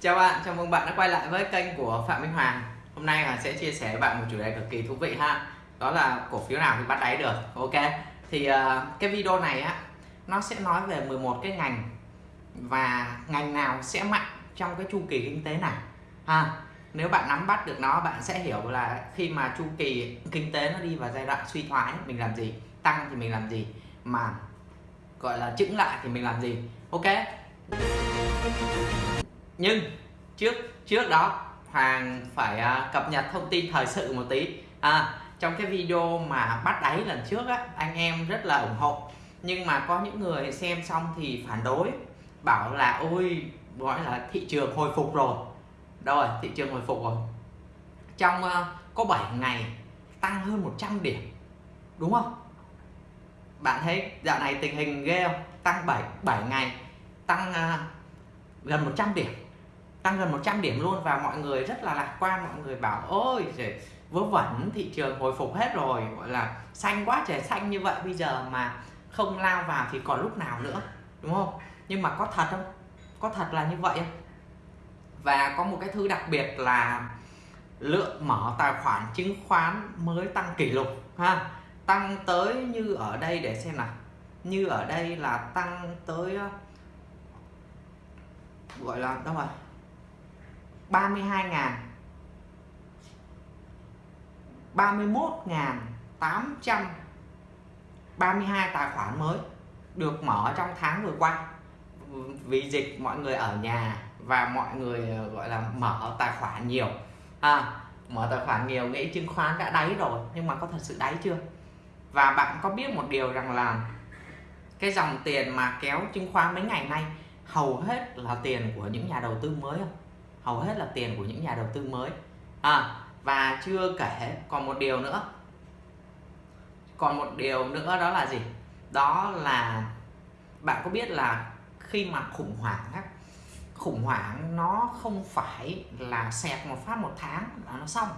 Chào bạn, chào mừng bạn đã quay lại với kênh của Phạm Minh Hoàng. Hôm nay Hoàng sẽ chia sẻ với bạn một chủ đề cực kỳ thú vị ha. Đó là cổ phiếu nào thì bắt đáy được. Ok Thì uh, cái video này á Nó sẽ nói về 11 cái ngành Và ngành nào sẽ mạnh trong cái chu kỳ kinh tế này. Ha Nếu bạn nắm bắt được nó bạn sẽ hiểu là khi mà chu kỳ kinh tế nó đi vào giai đoạn suy thoái Mình làm gì? Tăng thì mình làm gì? Mà gọi là chững lại thì mình làm gì? Ok nhưng trước trước đó Hoàng phải uh, cập nhật thông tin thời sự một tí. À, trong cái video mà bắt đáy lần trước á anh em rất là ủng hộ. Nhưng mà có những người xem xong thì phản đối bảo là ôi gọi là thị trường hồi phục rồi. Đâu rồi? Thị trường hồi phục rồi. Trong uh, có 7 ngày tăng hơn 100 điểm đúng không? Bạn thấy dạo này tình hình ghê không? Tăng 7 7 ngày tăng uh, gần 100 điểm tăng gần 100 điểm luôn và mọi người rất là lạc quan, mọi người bảo, ôi trời vớ vẩn, thị trường hồi phục hết rồi. Gọi là, xanh quá trời xanh như vậy, bây giờ mà không lao vào thì còn lúc nào nữa. Đúng không? Nhưng mà có thật không? Có thật là như vậy không? Và có một cái thứ đặc biệt là lượng mở tài khoản chứng khoán mới tăng kỷ lục, ha? Tăng tới như ở đây, để xem nào. Như ở đây là tăng tới ờ, gọi là, đâu rồi? 32 ngàn 31 ngàn 832 tài khoản mới được mở trong tháng vừa qua. Vì dịch mọi người ở nhà và mọi người ờ, gọi là mở tài khoản nhiều. À, mở tài khoản nhiều nghĩ chứng khoán đã đáy rồi nhưng mà có thật sự đáy chưa? Và bạn có biết một điều rằng là cái dòng tiền mà kéo chứng khoán mấy ngày nay hầu hết là tiền của những nhà đầu tư mới không? Hầu hết là tiền của những nhà đầu tư mới. À, và chưa kể còn một điều nữa. Còn một điều nữa đó là gì? Đó là bạn có biết là khi mà khủng hoảng á, khủng hoảng nó không phải là xẹt một phát một tháng là nó xong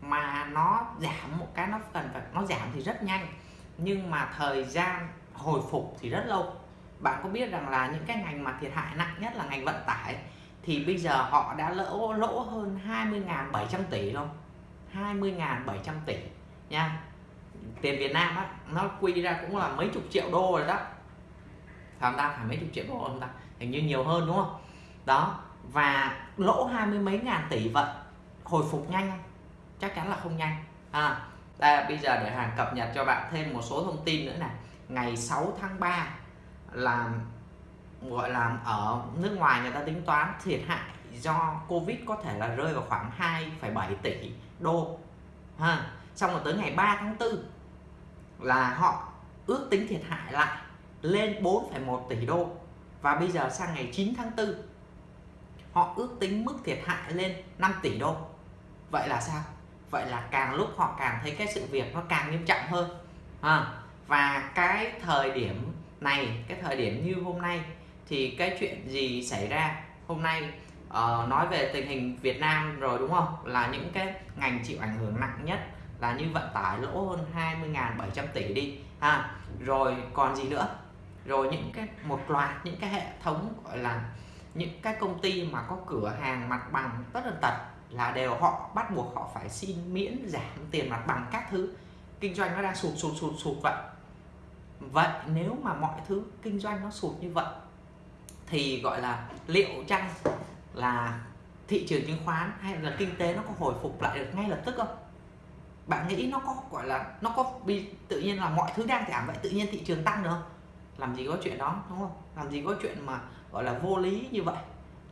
mà nó giảm một cái nó cần phải nó giảm thì rất nhanh nhưng mà thời gian hồi phục thì rất lâu. Bạn có biết rằng là những cái ngành mà thiệt hại nặng nhất là ngành vận tải thì bây giờ họ đã lỗ lỗ hơn 20.700 tỷ không 20.700 tỷ, nha. Tiền Việt Nam á, nó quy ra cũng là mấy chục triệu đô rồi đó. Phải ta? Phải mấy chục triệu đô không ta? Hình như nhiều hơn đúng không? Đó, và lỗ hai mươi mấy ngàn tỷ vậy hồi phục nhanh không? Chắc chắn là không nhanh. À đây, bây giờ để hàng cập nhật cho bạn thêm một số thông tin nữa này. Ngày 6 tháng 3 là gọi là ở nước ngoài người ta tính toán thiệt hại do Covid có thể là rơi vào khoảng 2,7 tỷ đô ha. Xong rồi tới ngày 3 tháng 4 là họ ước tính thiệt hại lại lên 4,1 tỷ đô. Và bây giờ sang ngày 9 tháng 4 họ ước tính mức thiệt hại lên 5 tỷ đô. Vậy là sao? Vậy là càng lúc họ càng thấy cái sự việc nó càng nghiêm trọng hơn à, và cái thời điểm này cái thời điểm như hôm nay thì cái chuyện gì xảy ra? Hôm nay uh, nói về tình hình Việt Nam rồi đúng không? Là những cái ngành chịu ảnh hưởng nặng nhất là như vận tải lỗ hơn 20.700 tỷ đi ha. Rồi còn gì nữa? Rồi những cái một loạt những cái hệ thống gọi là những cái công ty mà có cửa hàng mặt bằng tất tần tật là đều họ bắt buộc họ phải xin miễn giảm tiền mặt bằng các thứ. Kinh doanh nó đang sụt sụt sụt sụt vậy. Vậy nếu mà mọi thứ kinh doanh nó sụt như vậy thì gọi là liệu chăng là thị trường chứng khoán hay là kinh tế nó có hồi phục lại được ngay lập tức không? Bạn nghĩ nó có gọi là nó có bị tự nhiên là mọi thứ đang giảm vậy tự nhiên thị trường tăng được không? Làm gì có chuyện đó đúng không? Làm gì có chuyện mà gọi là vô lý như vậy?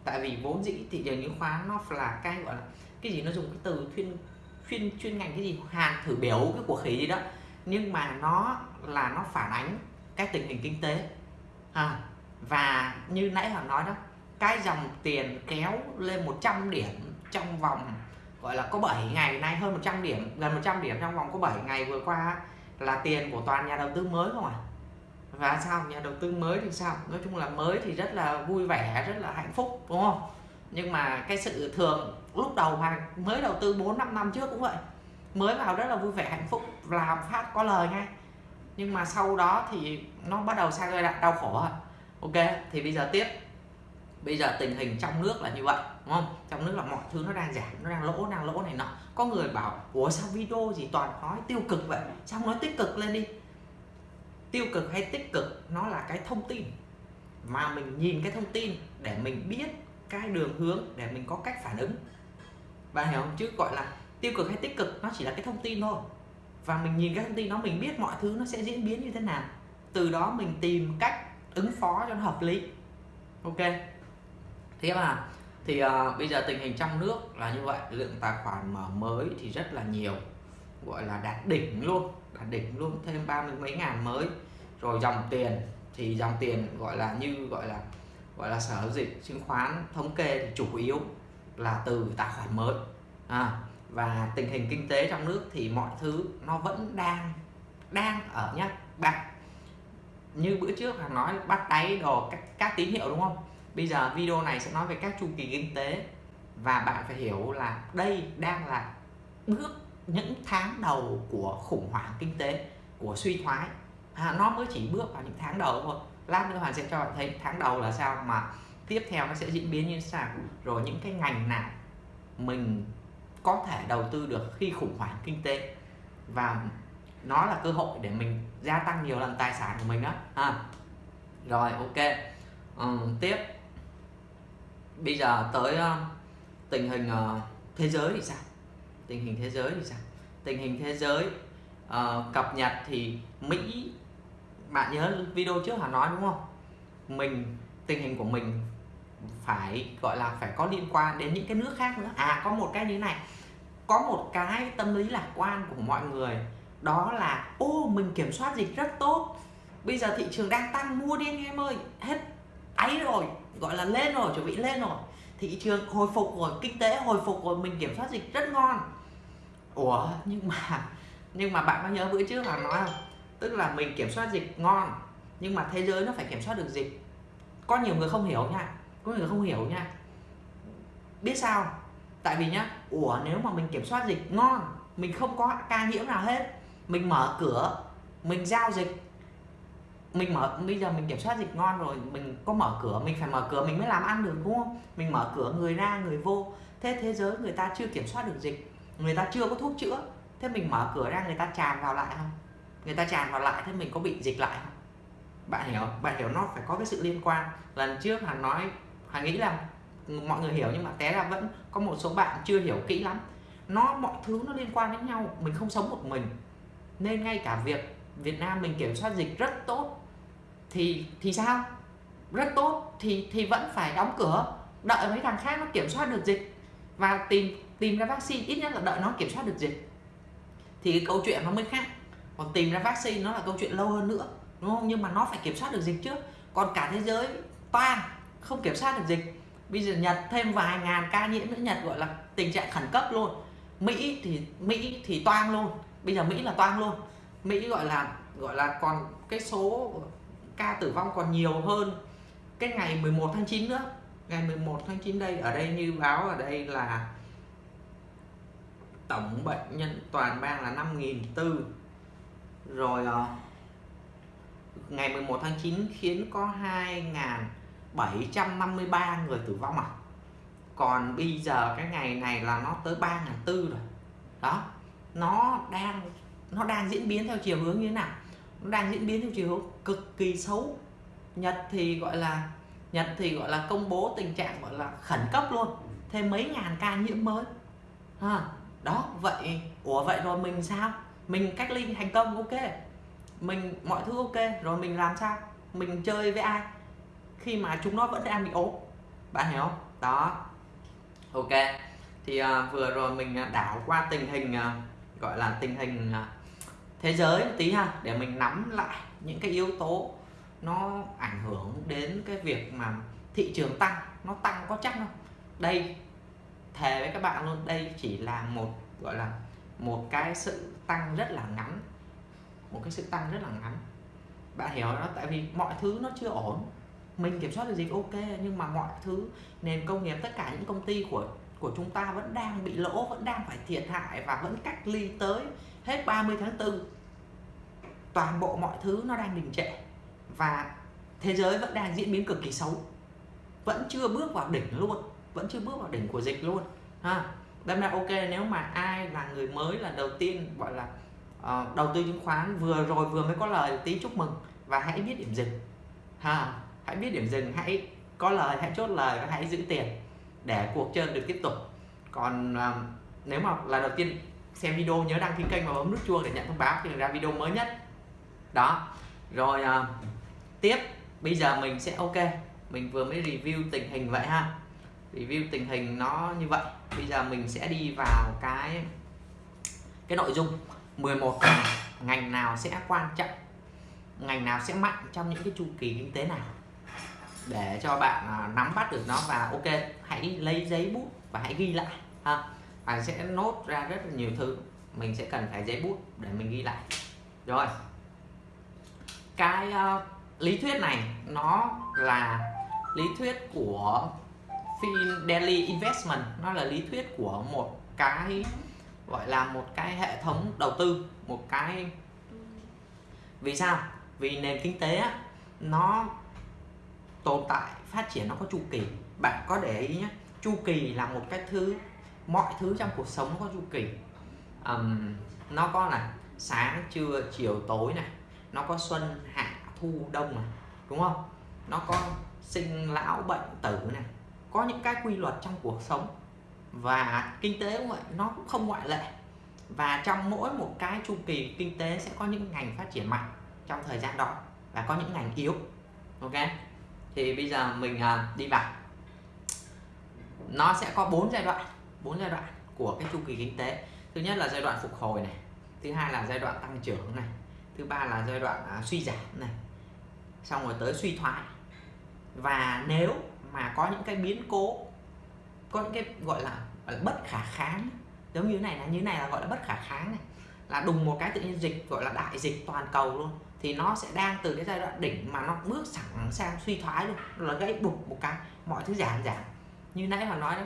Tại vì vốn dĩ thị trường chứng khoán nó là cái gọi là cái gì nó dùng cái từ chuyên chuyên chuyên ngành cái gì? Hàng thử biểu cái của khí gì đó. Nhưng mà nó là nó phản ánh cái tình hình kinh tế. À, và như nãy hoàng nói đó, cái dòng tiền kéo lên 100 điểm trong vòng, gọi là có 7 ngày nay, hơn 100 điểm, gần 100 điểm trong vòng có 7 ngày vừa qua là tiền của toàn nhà đầu tư mới không à và sao? Nhà đầu tư mới thì sao? Nói chung là mới thì rất là vui vẻ, rất là hạnh phúc, đúng không? Nhưng mà cái sự thường lúc đầu mà mới đầu tư 4 5 năm trước cũng vậy. Mới vào rất là vui vẻ, hạnh phúc, làm phát có lời ngay. Nhưng mà sau đó thì nó bắt đầu sang giai đoạn đau khổ rồi ok, thì bây giờ tiếp. Bây giờ tình hình trong nước là như vậy, đúng không? Trong nước là mọi thứ nó đang giảm, nó đang lỗ đang lỗ này nọ. Có người bảo, ủa, sao video gì toàn nói tiêu cực vậy? Sao nói tích cực lên đi? Tiêu cực hay tích cực, nó là cái thông tin. Mà mình nhìn cái thông tin để mình biết cái đường hướng, để mình có cách phản ứng. Bạn hiểu không? Chứ gọi là tiêu cực hay tích cực, nó chỉ là cái thông tin thôi. Và mình nhìn cái thông tin đó, mình biết mọi thứ nó sẽ diễn biến như thế nào. Từ đó mình tìm cách ứng phó cho nó hợp lý. Ok. Thế mà thì uh, bây giờ tình hình trong nước là như vậy. Lượng tài khoản mở mới thì rất là nhiều gọi là đạt đỉnh luôn đạt đỉnh luôn thêm ba mươi mấy ngàn mới. Rồi dòng tiền thì dòng tiền gọi là như gọi là gọi là sở dịch chứng khoán thống kê thì chủ yếu là từ tài khoản mới. À, và tình hình kinh tế trong nước thì mọi thứ nó vẫn đang đang ở nhá. Bạn như bữa trước là nói bắt đáy đồ các, các tín hiệu đúng không? Bây giờ video này sẽ nói về các chu kỳ kinh tế. Và bạn phải hiểu là đây đang là bước những tháng đầu của khủng hoảng kinh tế của suy thoái. À, nó mới chỉ bước vào những tháng đầu thôi. Lát nữa hoàn sẽ cho bạn thấy tháng đầu là sao mà tiếp theo nó sẽ diễn biến như sao, rồi những cái ngành nào mình có thể đầu tư được khi khủng hoảng kinh tế. Và nó là cơ hội để mình gia tăng nhiều lần tài sản của mình đó ha. Rồi ok. Ừ, tiếp. Bây giờ tới uh, tình hình uh, thế giới thì sao? Tình hình thế giới thì sao? Tình hình thế giới uh, cập nhật thì Mỹ bạn nhớ video trước Hà nói đúng không? Mình tình hình của mình phải gọi là phải có liên quan đến những cái nước khác nữa. À có một cái như này. Có một cái tâm lý lạc quan của mọi người đó là, ô, mình kiểm soát dịch rất tốt. Bây giờ thị trường đang tăng, mua đi anh em ơi. Hết, ấy rồi, gọi là lên rồi, chuẩn bị lên rồi. Thị trường hồi phục rồi, kinh tế hồi phục rồi, mình kiểm soát dịch rất ngon. Ủa, nhưng mà nhưng mà bạn có nhớ bữa trước là nói không? Tức là mình kiểm soát dịch ngon, nhưng mà thế giới nó phải kiểm soát được dịch. Có nhiều người không hiểu nha, có người không hiểu nha. Biết sao? Tại vì nhá, ủa, nếu mà mình kiểm soát dịch ngon, mình không có ca nhiễm nào hết mình mở cửa, mình giao dịch. Mình mở, bây giờ mình kiểm soát dịch ngon rồi, mình có mở cửa, mình phải mở cửa mình mới làm ăn được, đúng không? Mình mở cửa người ra, người vô. Thế thế giới người ta chưa kiểm soát được dịch, người ta chưa có thuốc chữa. Thế mình mở cửa ra, người ta tràn vào lại không? Người ta tràn vào lại, thế mình có bị dịch lại không? Bạn hiểu bạn hiểu nó phải có cái sự liên quan. Lần trước hắn nói hắn nghĩ là mọi người hiểu nhưng mà té ra vẫn có một số bạn chưa hiểu kỹ lắm. Nó, mọi thứ nó liên quan đến nhau, mình không sống một mình nên ngay cả việc Việt Nam mình kiểm soát dịch rất tốt, thì thì sao? Rất tốt thì thì vẫn phải đóng cửa, đợi mấy thằng khác nó kiểm soát được dịch và tìm tìm ra vaccine, ít nhất là đợi nó kiểm soát được dịch. Thì cái câu chuyện nó mới khác. Còn tìm ra vaccine nó là câu chuyện lâu hơn nữa, đúng không? Nhưng mà nó phải kiểm soát được dịch trước. Còn cả thế giới toan không kiểm soát được dịch. Bây giờ Nhật thêm vài ngàn ca nhiễm nữa, Nhật gọi là tình trạng khẩn cấp luôn. Mỹ thì Mỹ thì toang luôn bây giờ Mỹ là toang luôn. Mỹ gọi là gọi là còn cái số ca tử vong còn nhiều hơn cái ngày 11 tháng 9 nữa. Ngày 11 tháng 9 đây, ở đây như báo ở đây là tổng bệnh nhân toàn bang là 5.400 rồi ờ, ngày 11 tháng 9 khiến có 2.753 người tử vong à. Còn bây giờ cái ngày này là nó tới 3.400 rồi. Đó nó đang nó đang diễn biến theo chiều hướng như thế nào? Nó đang diễn biến theo chiều hướng cực kỳ xấu. Nhật thì gọi là Nhật thì gọi là công bố tình trạng gọi là khẩn cấp luôn. Thêm mấy ngàn ca nhiễm mới. À, đó vậy ủa vậy rồi mình sao? Mình cách ly thành công ok. Mình mọi thứ ok rồi mình làm sao? Mình chơi với ai? Khi mà chúng nó vẫn đang bị ốm. Bạn hiểu không? Đó. Ok thì uh, vừa rồi mình à, đảo qua tình hình uh, gọi là tình hình à, thế giới một tí ha, để mình nắm lại những cái yếu tố nó ảnh hưởng đến cái việc mà thị trường tăng, nó tăng có chắc không? Đây, thề với các bạn luôn, đây chỉ là một, gọi là một cái sự tăng rất là ngắn, một cái sự tăng rất là ngắn. Bạn hiểu đó tại vì mọi thứ nó chưa ổn. Mình kiểm soát được dịch ok, nhưng mà mọi thứ, nền công nghiệp, tất cả những công ty của của chúng ta vẫn đang bị lỗ vẫn đang phải thiệt hại và vẫn cách ly tới hết 30 tháng 4 toàn bộ mọi thứ nó đang đình trệ và thế giới vẫn đang diễn biến cực kỳ xấu. Vẫn chưa bước vào đỉnh luôn vẫn chưa bước vào đỉnh của dịch luôn ha. Đâm ra ok nếu mà ai là người mới là đầu tiên gọi là uh, đầu tư chứng khoán vừa rồi vừa mới có lời tí chúc mừng và hãy biết điểm dừng ha. Hãy biết điểm dừng hãy có lời hãy chốt lời và hãy giữ tiền để cuộc chơi được tiếp tục. Còn uh, nếu mà là đầu tiên xem video nhớ đăng ký kênh và bấm nút chuông để nhận thông báo khi ra video mới nhất. Đó rồi uh, tiếp. Bây giờ mình sẽ ok. Mình vừa mới review tình hình vậy ha. Review tình hình nó như vậy. Bây giờ mình sẽ đi vào cái cái nội dung. 11 ngành ngành nào sẽ quan trọng? Ngành nào sẽ mạnh trong những cái chu kỳ kinh tế nào để cho bạn à, nắm bắt được nó và ok hãy lấy giấy bút và hãy ghi lại ha. Bạn sẽ nốt ra rất là nhiều thứ mình sẽ cần phải giấy bút để mình ghi lại. Rồi. Cái uh, lý thuyết này nó là lý thuyết của Fidelity Investment. Nó là lý thuyết của một cái gọi là một cái hệ thống đầu tư một cái vì sao? Vì nền kinh tế á, nó tồn tại phát triển nó có chu kỳ bạn có để ý nhé chu kỳ là một cái thứ mọi thứ trong cuộc sống có chu kỳ. Um, nó có là sáng trưa chiều tối này nó có xuân hạ thu đông này đúng không? Nó có sinh lão bệnh tử này có những cái quy luật trong cuộc sống. Và kinh tế cũng vậy nó cũng không ngoại lệ. Và trong mỗi một cái chu kỳ kinh tế sẽ có những ngành phát triển mạnh trong thời gian đó và có những ngành yếu ok? Thì bây giờ mình uh, đi vào nó sẽ có bốn giai đoạn bốn giai đoạn của cái chu kỳ kinh tế. Thứ nhất là giai đoạn phục hồi này thứ hai là giai đoạn tăng trưởng này thứ ba là giai đoạn uh, suy giảm này xong rồi tới suy thoái. Và nếu mà có những cái biến cố có những cái gọi là, gọi là bất khả kháng giống như này là như này là gọi là bất khả kháng này là đùng một cái tự nhiên dịch gọi là đại dịch toàn cầu luôn thì nó sẽ đang từ cái giai đoạn đỉnh mà nó bước sẵn sang suy thoái luôn là gãy bục một cái mọi thứ giảm giảm như nãy mà nói đó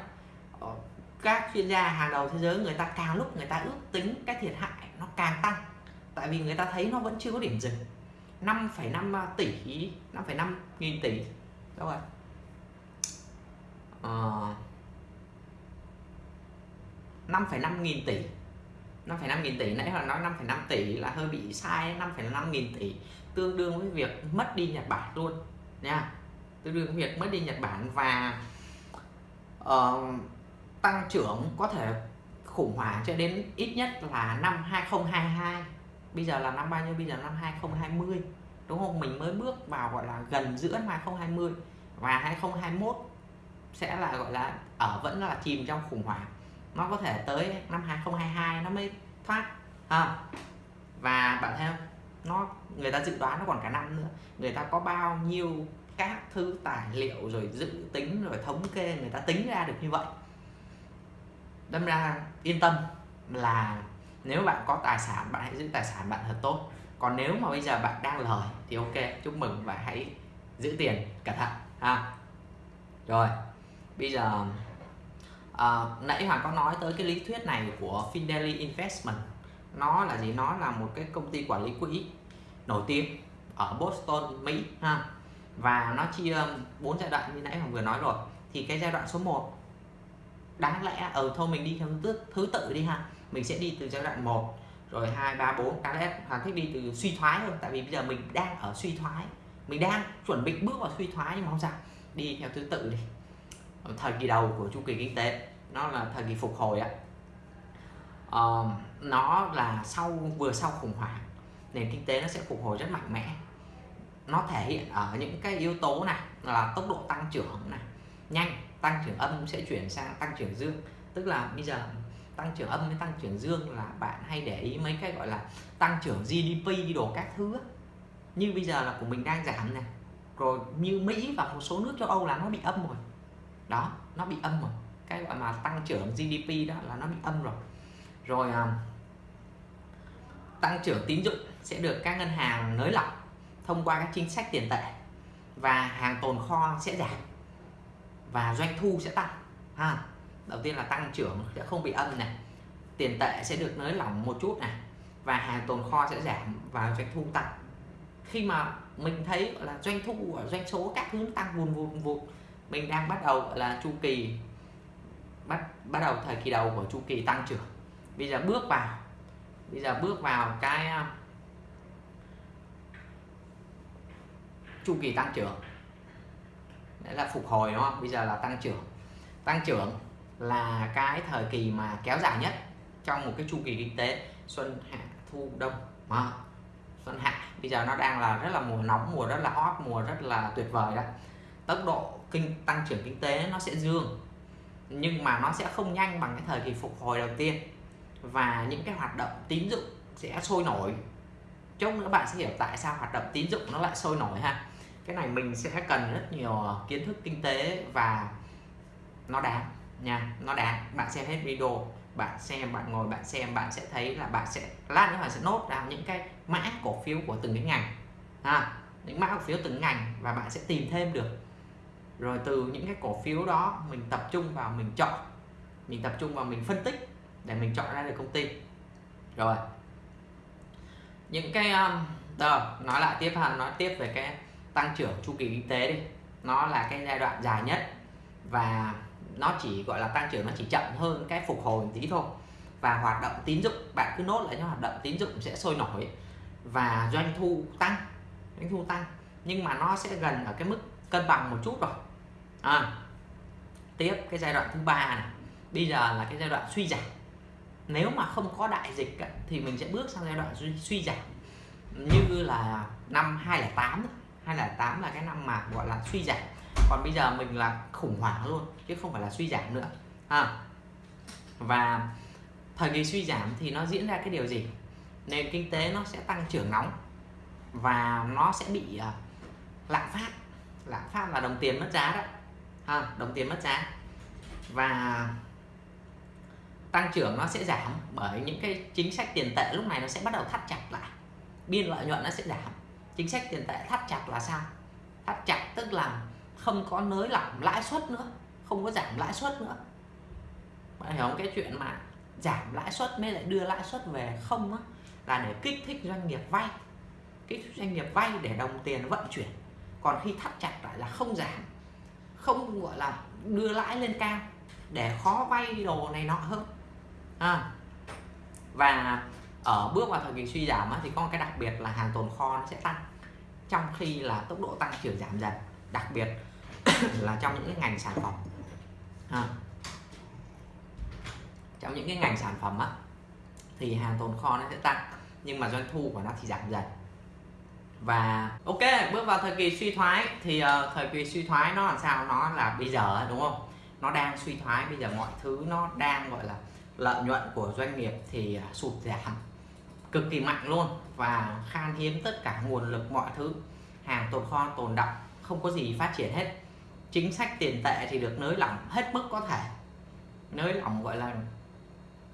ờ, các chuyên gia hàng đầu thế giới người ta càng lúc người ta ước tính cái thiệt hại nó càng tăng. Tại vì người ta thấy nó vẫn chưa có điểm dừng. 5,5 à, tỷ 5,5 nghìn tỷ. Đâu rồi uh, 5,5 nghìn tỷ. 5,5 nghìn tỷ nãy là nói 5,5 tỷ là hơi bị sai 5,5 nghìn tỷ tương đương với việc mất đi Nhật Bản luôn nha. Tương đương với việc mất đi Nhật Bản và uh, tăng trưởng có thể khủng hoảng cho đến ít nhất là năm 2022 bây giờ là năm bao nhiêu? Bây giờ năm 2020 đúng không? Mình mới bước vào gọi là gần giữa năm 2020 và 2021 sẽ là gọi là ở vẫn là chìm trong khủng hoảng. Nó có thể tới năm 2022 nó mới thoát à, và bạn thấy không? Nó người ta dự đoán nó còn cả năm nữa. Người ta có bao nhiêu các thứ tài liệu rồi dự tính rồi thống kê người ta tính ra được như vậy. Đâm ra yên tâm là nếu bạn có tài sản bạn hãy giữ tài sản bạn thật tốt. Còn nếu mà bây giờ bạn đang lời thì ok chúc mừng và hãy giữ tiền cẩn thận ha. Rồi bây giờ à, nãy hoàng có nói tới cái lý thuyết này của Fidelity Investment. Nó là gì? Nó là một cái công ty quản lý quỹ nổi tiếng ở Boston Mỹ ha và nó chia um, bốn giai đoạn như nãy hoàng vừa nói rồi. Thì cái giai đoạn số 1 đáng lẽ ở thôi mình đi theo thứ, thứ tự đi ha. Mình sẽ đi từ giai đoạn 1 rồi 2 3 4 đáng lẽ hoàng thích đi từ suy thoái hơn tại vì bây giờ mình đang ở suy thoái. Mình đang chuẩn bị bước vào suy thoái nhưng mà không sao. Đi theo thứ tự đi. Ờ, thời kỳ đầu của chu kỳ kinh tế nó là thời kỳ phục hồi á. Uh, nó là sau vừa sau khủng hoảng nền kinh tế nó sẽ phục hồi rất mạnh mẽ nó thể hiện ở những cái yếu tố này, là tốc độ tăng trưởng này, nhanh, tăng trưởng âm sẽ chuyển sang tăng trưởng dương. Tức là bây giờ tăng trưởng âm với tăng trưởng dương là bạn hay để ý mấy cái gọi là tăng trưởng GDP đồ các thứ như bây giờ là của mình đang giảm này rồi như Mỹ và một số nước châu Âu là nó bị âm rồi. Đó, nó bị âm rồi. Cái gọi mà tăng trưởng GDP đó là nó bị âm rồi. Rồi à, tăng trưởng tín dụng sẽ được các ngân hàng nới lỏng thông qua các chính sách tiền tệ và hàng tồn kho sẽ giảm và doanh thu sẽ tăng. Ha, đầu tiên là tăng trưởng sẽ không bị âm này, tiền tệ sẽ được nới lỏng một chút này và hàng tồn kho sẽ giảm và doanh thu tăng. Khi mà mình thấy là, doanh thu doanh số các thứ tăng vùn vùn vùn mình đang bắt đầu, gọi là, chu kỳ, bắt bắt đầu thời kỳ đầu của chu kỳ tăng trưởng. Bây giờ bước vào, bây giờ bước vào cái chu kỳ tăng trưởng. Đấy là phục hồi đúng không? Bây giờ là tăng trưởng. Tăng trưởng là cái thời kỳ mà kéo dài nhất trong một cái chu kỳ kinh tế xuân hạ thu đông. À, xuân hạ bây giờ nó đang là rất là mùa nóng mùa rất là hot mùa rất là tuyệt vời đó. Tốc độ kinh tăng trưởng kinh tế nó sẽ dương nhưng mà nó sẽ không nhanh bằng cái thời kỳ phục hồi đầu tiên. Và những cái hoạt động tín dụng sẽ sôi nổi. Chung nữa bạn sẽ hiểu tại sao hoạt động tín dụng nó lại sôi nổi ha cái này mình sẽ cần rất nhiều ờ, kiến thức kinh tế và nó đáng nha nó đáng. Bạn xem hết video bạn xem bạn ngồi bạn xem bạn sẽ thấy là bạn sẽ lát nữa bạn sẽ nốt ra những cái mã cổ phiếu của từng cái ngành ha? Những mã cổ phiếu từng ngành và bạn sẽ tìm thêm được. Rồi từ những cái cổ phiếu đó mình tập trung vào mình chọn mình tập trung vào mình phân tích để mình chọn ra được công ty. Rồi. Những cái um, rồi nói lại tiếp ha nói tiếp về cái tăng trưởng chu kỳ kinh tế đi. Nó là cái giai đoạn dài nhất và nó chỉ gọi là tăng trưởng nó chỉ chậm hơn cái phục hồi một tí thôi. Và hoạt động tín dụng bạn cứ nốt lại những hoạt động tín dụng sẽ sôi nổi và doanh thu tăng doanh thu tăng. Nhưng mà nó sẽ gần ở cái mức cân bằng một chút rồi. À, tiếp cái giai đoạn thứ ba này. Bây giờ là cái giai đoạn suy giảm. Nếu mà không có đại dịch thì mình sẽ bước sang giai đoạn suy, suy giảm. Như là năm 2008 2008 là cái năm mà gọi là suy giảm. Còn bây giờ mình là khủng hoảng luôn chứ không phải là suy giảm nữa. À. và thời kỳ suy giảm thì nó diễn ra cái điều gì? Nền kinh tế nó sẽ tăng trưởng nóng và nó sẽ bị uh, lạm phát. Lạm phát là đồng tiền mất giá đó ha, đồng tiền mất giá. Và tăng trưởng nó sẽ giảm bởi những cái chính sách tiền tệ lúc này nó sẽ bắt đầu thắt chặt lại. Biên lợi nhuận nó sẽ giảm chính sách tiền tệ thắt chặt là sao? Thắt chặt tức là không có nới lỏng lãi suất nữa, không có giảm lãi suất nữa. Bạn hiểu không? Cái chuyện mà giảm lãi suất mới lại đưa lãi suất về không á, là để kích thích doanh nghiệp vay. Kích thích doanh nghiệp vay để đồng tiền vận chuyển. Còn khi thắt chặt lại là không giảm, không gọi là đưa lãi lên cao, để khó vay đồ này nọ hơn. À. và ở bước vào thời kỳ suy giảm thì có một cái đặc biệt là hàng tồn kho nó sẽ tăng. Trong khi là tốc độ tăng trưởng giảm dần đặc biệt là trong những cái ngành sản phẩm. À. trong những cái ngành sản phẩm á thì hàng tồn kho nó sẽ tăng nhưng mà doanh thu của nó thì giảm dần. Và ok bước vào thời kỳ suy thoái thì uh, thời kỳ suy thoái nó làm sao? Nó là bây giờ đúng không? Nó đang suy thoái bây giờ mọi thứ nó đang gọi là lợi nhuận của doanh nghiệp thì uh, sụt giảm cực kỳ mạnh luôn và khan hiếm tất cả nguồn lực mọi thứ. Hàng tồn kho, tồn động không có gì phát triển hết. Chính sách tiền tệ thì được nới lỏng hết mức có thể. Nới lỏng gọi là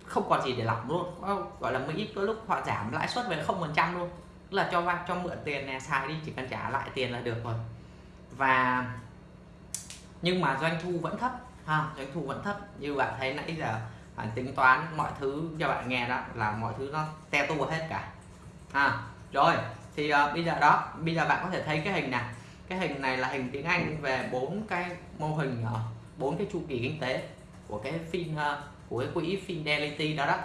không còn gì để lỏng luôn. Gọi là mỹ có lúc họ giảm lãi suất về không phần trăm luôn. Là cho vay, cho mượn tiền này, xài đi, chỉ cần trả lại tiền là được rồi. Và nhưng mà doanh thu vẫn thấp ha, doanh thu vẫn thấp. Như bạn thấy nãy giờ à, tính toán mọi thứ cho bạn nghe đó là mọi thứ nó te tua hết cả. À, rồi thì uh, bây giờ đó bây giờ bạn có thể thấy cái hình này. Cái hình này là hình tiếng Anh về bốn cái mô hình à, bốn cái chu kỳ kinh tế của cái phim uh, của cái quỹ Fidelity đó đó.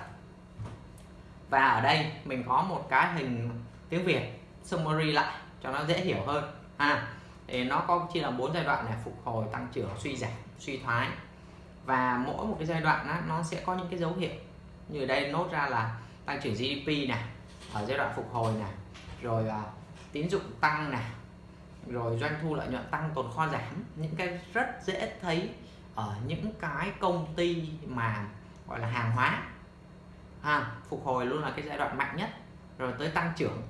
Và ở đây mình có một cái hình tiếng Việt summary lại cho nó dễ hiểu hơn. Ha thì nó có chia làm bốn giai đoạn này phục hồi tăng trưởng suy giảm suy thoái và mỗi một cái giai đoạn á, nó sẽ có những cái dấu hiệu. Như đây nốt ra là tăng trưởng GDP này ở giai đoạn phục hồi này rồi uh, tín dụng tăng này rồi doanh thu lợi nhuận tăng tồn kho giảm. Những cái rất dễ thấy ở những cái công ty mà gọi là hàng hóa ha phục hồi luôn là cái giai đoạn mạnh nhất. Rồi tới tăng trưởng.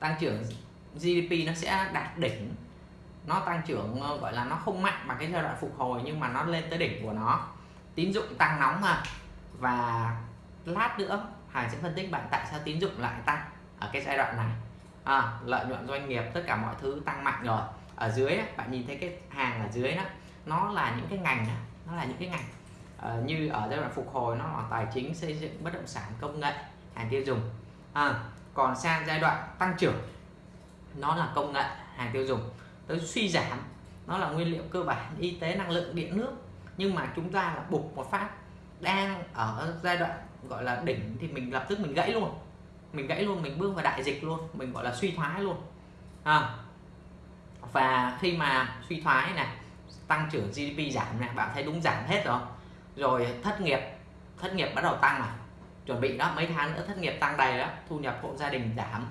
Tăng trưởng GDP nó sẽ đạt đỉnh nó tăng trưởng ờ, gọi là nó không mạnh bằng cái giai đoạn phục hồi nhưng mà nó lên tới đỉnh của nó. Tín dụng tăng nóng mà. Và lát nữa Hải sẽ phân tích bạn tại sao tín dụng lại tăng ở cái giai đoạn này. À, lợi nhuận doanh nghiệp tất cả mọi thứ tăng mạnh rồi. Ở dưới bạn nhìn thấy cái hàng ở dưới đó nó là những cái ngành nó là những cái ngành à, như ở giai đoạn phục hồi nó là tài chính xây dựng bất động sản công nghệ hàng tiêu dùng. À, còn sang giai đoạn tăng trưởng nó là công nghệ hàng tiêu dùng tới suy giảm. Nó là nguyên liệu cơ bản, y tế, năng lượng, điện, nước. Nhưng mà chúng ta là bục một phát, đang ở giai đoạn gọi là đỉnh thì mình lập tức mình gãy luôn. Mình gãy luôn, mình bước vào đại dịch luôn. Mình gọi là suy thoái luôn. À. và khi mà suy thoái này, tăng trưởng GDP giảm này, bạn thấy đúng giảm hết rồi. Rồi thất nghiệp thất nghiệp bắt đầu tăng này. Chuẩn bị đó, mấy tháng nữa thất nghiệp tăng đầy đó, thu nhập hộ gia đình giảm.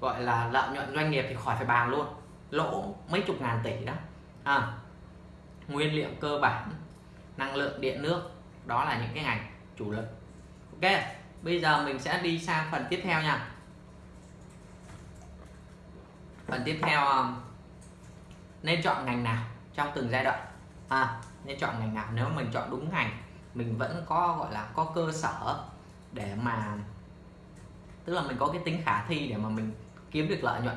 Gọi là lợi nhuận doanh nghiệp thì khỏi phải bàn luôn lỗ mấy chục ngàn tỷ đó. À, nguyên liệu cơ bản năng lượng điện nước đó là những cái ngành chủ lực. Ok bây giờ mình sẽ đi sang phần tiếp theo nha. Phần tiếp theo um, nên chọn ngành nào trong từng giai đoạn? À, nên chọn ngành nào? Nếu mình chọn đúng ngành mình vẫn có gọi là có cơ sở để mà tức là mình có cái tính khả thi để mà mình kiếm được lợi nhuận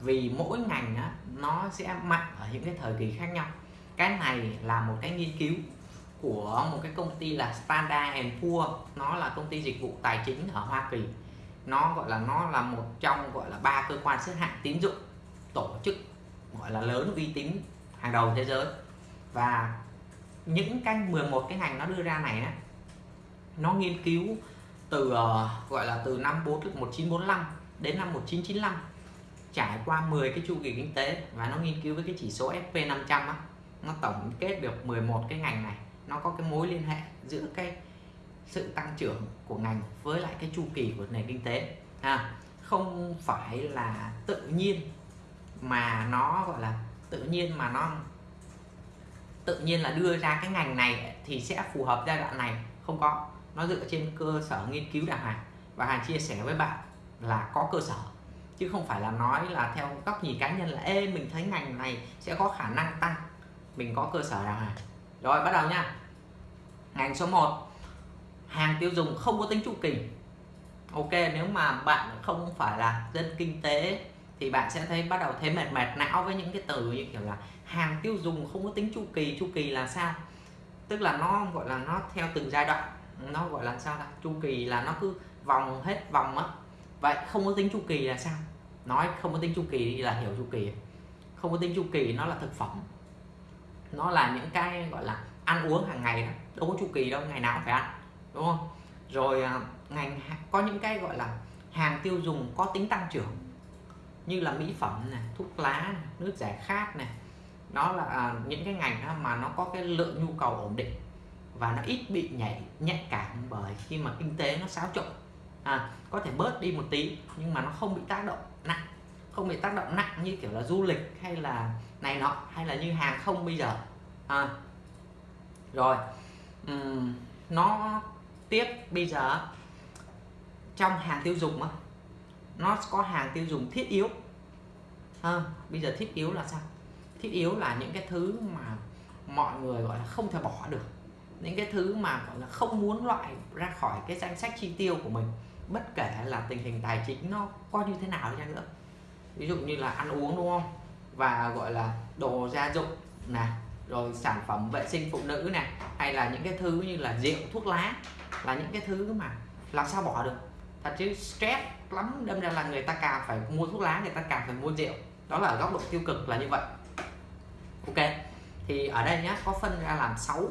vì mỗi ngành á, nó sẽ mạnh ở những cái thời kỳ khác nhau. Cái này là một cái nghiên cứu của một cái công ty là Standard and Poor. Nó là công ty dịch vụ tài chính ở Hoa Kỳ. Nó gọi là nó là một trong gọi là ba cơ quan xếp hạng tín dụng tổ chức gọi là lớn uy tín hàng đầu thế giới. Và những cái 11 cái ngành nó đưa ra này á nó nghiên cứu từ uh, gọi là từ năm 4, 1945 đến năm 1995 trải qua 10 cái chu kỳ kinh tế và nó nghiên cứu với cái chỉ số SP500 á nó tổng kết được 11 cái ngành này nó có cái mối liên hệ giữa cái sự tăng trưởng của ngành với lại cái chu kỳ của nền kinh tế à, không phải là tự nhiên mà nó gọi là tự nhiên mà nó tự nhiên là đưa ra cái ngành này thì sẽ phù hợp giai đoạn này. Không có. Nó dựa trên cơ sở nghiên cứu đàng hoàng và hàng chia sẻ với bạn là có cơ sở chứ không phải là nói là theo góc nhìn cá nhân là, ê, mình thấy ngành này sẽ có khả năng tăng. Mình có cơ sở nào hoàng. Rồi, bắt đầu nha. Ngành số 1 hàng tiêu dùng không có tính chu kỳ ok, nếu mà bạn không phải là dân kinh tế thì bạn sẽ thấy bắt đầu thấy mệt mệt não với những cái từ như kiểu là hàng tiêu dùng không có tính chu kỳ chu kỳ là sao? Tức là nó gọi là nó theo từng giai đoạn, nó gọi là sao đó chu kỳ là nó cứ vòng hết vòng á vậy không có tính chu kỳ là sao? Nói không có tính chu kỳ là hiểu chu kỳ. Không có tính chu kỳ nó là thực phẩm. Nó là những cái gọi là ăn uống hàng ngày đó. Đâu có chu kỳ đâu ngày nào cũng phải ăn đúng không? Rồi à, ngành có những cái gọi là hàng tiêu dùng có tính tăng trưởng như là mỹ phẩm này thuốc lá này, nước giải khát này. Nó là à, những cái ngành mà nó có cái lượng nhu cầu ổn định và nó ít bị nhảy nhạy cảm bởi khi mà kinh tế nó xáo trộn à, có thể bớt đi một tí nhưng mà nó không bị tác động nặng. Không bị tác động nặng như kiểu là du lịch hay là này nọ hay là như hàng không bây giờ. À, rồi. Um, nó tiếp bây giờ trong hàng tiêu dùng á nó có hàng tiêu dùng thiết yếu. À, bây giờ thiết yếu là sao? Thiết yếu là những cái thứ mà mọi người gọi là không thể bỏ được. Những cái thứ mà gọi là không muốn loại ra khỏi cái danh sách chi tiêu của mình bất kể là tình hình tài chính nó có như thế nào đi nữa. Ví dụ như là ăn uống đúng không? Và gọi là đồ gia dụng nè rồi sản phẩm vệ sinh phụ nữ nè hay là những cái thứ như là rượu thuốc lá là những cái thứ mà làm sao bỏ được. Thật chứ stress lắm đâm ra là người ta càng phải mua thuốc lá người ta càng phải mua rượu. Đó là góc độ tiêu cực là như vậy. Ok thì ở đây nhá có phân ra làm 6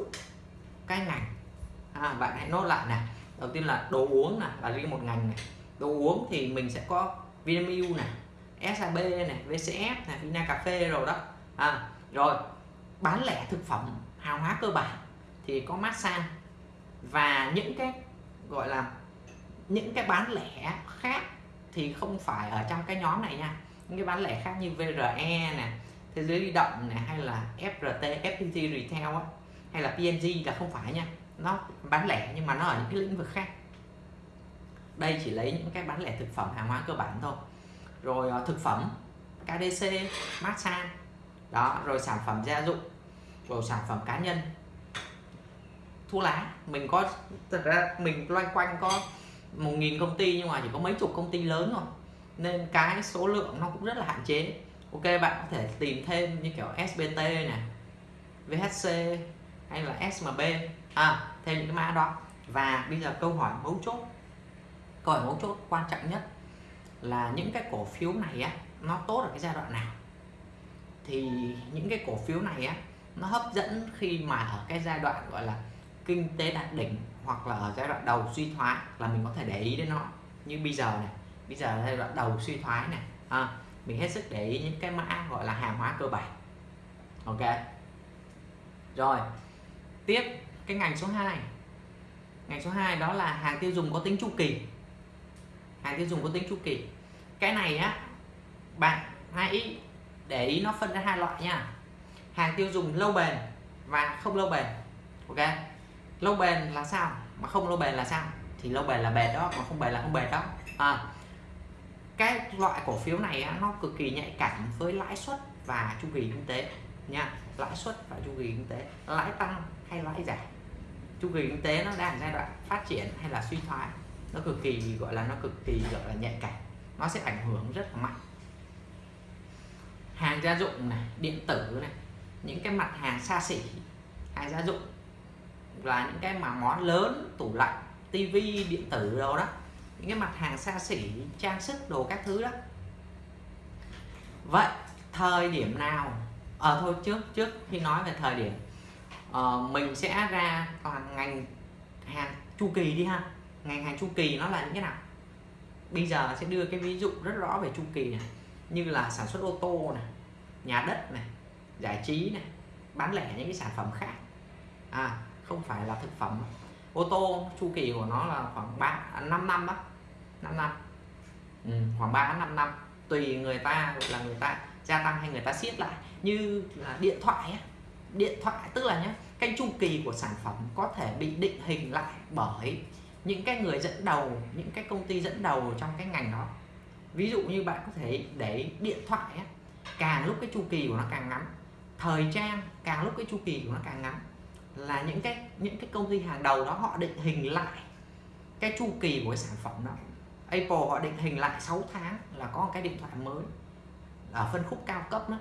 cái ngành. À, bạn hãy nốt lại này đầu tiên là đồ uống này là riêng một ngành này đồ uống thì mình sẽ có Vinamilk này SAB này VCF này Vina cà phê rồi đó. À, rồi bán lẻ thực phẩm hàng hóa cơ bản thì có massage và những cái gọi là những cái bán lẻ khác thì không phải ở trong cái nhóm này nha. Những cái bán lẻ khác như VRE nè thế giới di động này hay là FRT FPT Retail á, hay là PNG là không phải nha nó bán lẻ nhưng mà nó ở những cái lĩnh vực khác. Đây chỉ lấy những cái bán lẻ thực phẩm hàng hóa cơ bản thôi. Rồi ờ, thực phẩm KDC massage đó, rồi sản phẩm gia dụng, rồi sản phẩm cá nhân. Thuốc lá, mình có, thật ra mình loanh quanh có một nghìn công ty nhưng mà chỉ có mấy chục công ty lớn thôi. Nên cái số lượng nó cũng rất là hạn chế. Ok, bạn có thể tìm thêm như kiểu SBT này VHC hay là SMB à, thêm những cái mã đó. Và bây giờ câu hỏi mấu chốt câu hỏi mấu chốt quan trọng nhất là những cái cổ phiếu này á nó tốt ở cái giai đoạn nào? Thì những cái cổ phiếu này á nó hấp dẫn khi mà ở cái giai đoạn gọi là kinh tế đạt đỉnh hoặc là ở giai đoạn đầu suy thoái là mình có thể để ý đến nó. Như bây giờ này bây giờ là giai đoạn đầu suy thoái này à, mình hết sức để ý những cái mã gọi là hàng hóa cơ bản. Ok. Rồi tiếp cái ngành số 2 ngành số 2 đó là hàng tiêu dùng có tính chu kỳ. Hàng tiêu dùng có tính chu kỳ. Cái này á bạn hãy để ý nó phân ra hai loại nha. Hàng tiêu dùng lâu bền và không lâu bền ok? Lâu bền là sao? Mà không lâu bền là sao? Thì lâu bền là bền đó mà không bền là không bền đó. À, cái loại cổ phiếu này á, nó cực kỳ nhạy cảm với lãi suất và chu kỳ kinh tế nha. Lãi suất và chu kỳ kinh tế. Lãi tăng hay lãi giảm? Chu kỳ kinh tế nó đang giai đoạn phát triển hay là suy thoái nó cực kỳ gọi là nó cực kỳ gọi là nhạy cảm nó sẽ ảnh hưởng rất là mạnh. Hàng gia dụng này điện tử này những cái mặt hàng xa xỉ hàng gia dụng là những cái mà món lớn tủ lạnh tivi điện tử đâu đó những cái mặt hàng xa xỉ trang sức đồ các thứ đó. Vậy thời điểm nào? Ở à, thôi trước trước khi nói về thời điểm uh, mình sẽ ra toàn ngành hàng chu kỳ đi ha. Ngành hàng chu kỳ nó là như thế nào? Bây giờ sẽ đưa cái ví dụ rất rõ về chu kỳ này. Như là sản xuất ô tô này nhà đất này giải trí này bán lẻ những cái sản phẩm khác. À không phải là thực phẩm. Ô tô chu kỳ của nó là khoảng 3 5 à, năm đó 5 năm ừ, khoảng 3 5 năm tùy người ta là người ta gia tăng hay người ta siết lại. Như là điện thoại ấy điện thoại tức là nhé cái chu kỳ của sản phẩm có thể bị định hình lại bởi những cái người dẫn đầu những cái công ty dẫn đầu trong cái ngành đó. Ví dụ như bạn có thể để điện thoại ấy, càng lúc cái chu kỳ của nó càng ngắn thời trang càng lúc cái chu kỳ của nó càng ngắn là những cái những cái công ty hàng đầu đó họ định hình lại cái chu kỳ của cái sản phẩm đó. Apple họ định hình lại 6 tháng là có một cái điện thoại mới ở phân khúc cao cấp đó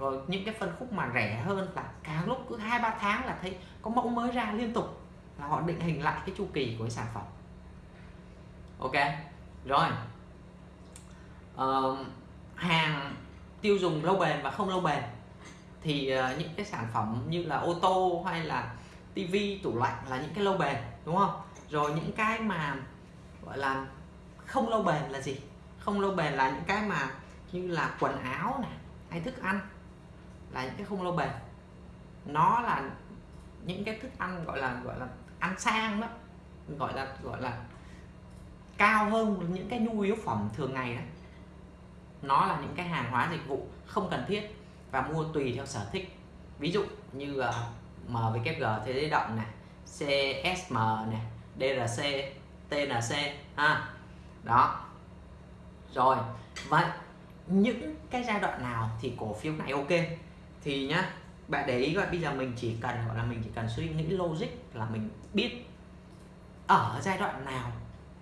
rồi những cái phân khúc mà rẻ hơn là càng lúc cứ hai ba tháng là thấy có mẫu mới ra liên tục là họ định hình lại cái chu kỳ của cái sản phẩm. Ok rồi. Uh, hàng tiêu dùng lâu bền và không lâu bền thì uh, những cái sản phẩm như là ô tô hay là tivi tủ lạnh là những cái lâu bền đúng không? Rồi những cái mà gọi là không lâu bền là gì? Không lâu bền là những cái mà như là quần áo này hay thức ăn là những cái không lâu bền. Nó là những cái thức ăn gọi là gọi là ăn sang đó gọi là gọi là cao hơn những cái nhu yếu phẩm thường ngày đó. Nó là những cái hàng hóa dịch vụ không cần thiết và mua tùy theo sở thích. Ví dụ như ờ, uh, MVKG thế giới động này CSM này DRC TNC ha. Đó. Rồi vậy những cái giai đoạn nào thì cổ phiếu này ok? Thì nhá, bạn để ý coi, bây giờ mình chỉ cần, gọi là mình chỉ cần suy nghĩ logic là mình biết ở giai đoạn nào